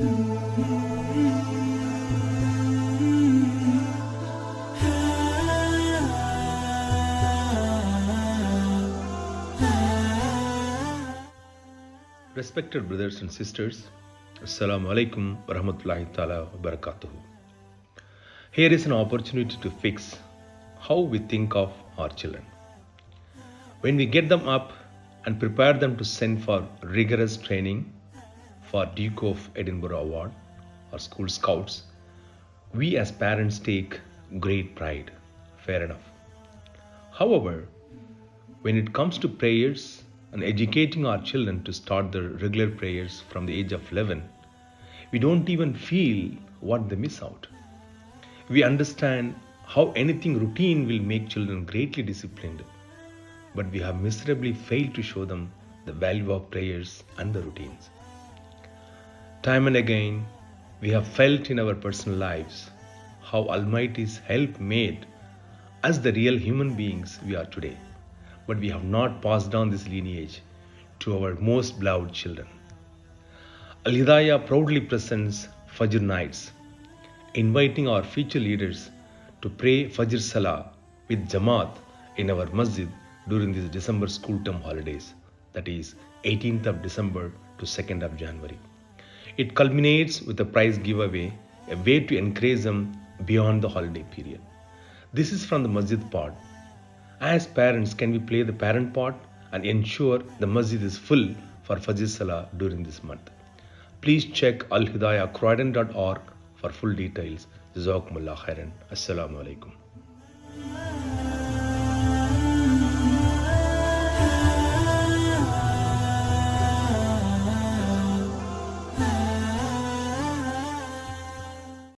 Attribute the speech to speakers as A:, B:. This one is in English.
A: Respected brothers and sisters, Assalamu alaikum wa rahmatullahi ta'ala wa barakatuhu. Here is an opportunity to fix how we think of our children. When we get them up and prepare them to send for rigorous training for Duke of Edinburgh Award or School Scouts, we as parents take great pride. Fair enough. However, when it comes to prayers and educating our children to start their regular prayers from the age of 11, we don't even feel what they miss out. We understand how anything routine will make children greatly disciplined, but we have miserably failed to show them the value of prayers and the routines. Time and again, we have felt in our personal lives how Almighty's help made us the real human beings we are today but we have not passed down this lineage to our most beloved children. Al Hidayah proudly presents Fajr nights, inviting our future leaders to pray Fajr Salah with Jamaat in our masjid during these December school term holidays, that is 18th of December to 2nd of January. It culminates with a prize giveaway, a way to encourage them beyond the holiday period. This is from the masjid part as parents, can we play the parent part and ensure the masjid is full for Fajr Salah during this month? Please check alhidayahcroydon.org for full details. Jazakumullah khairan. Assalamu alaikum.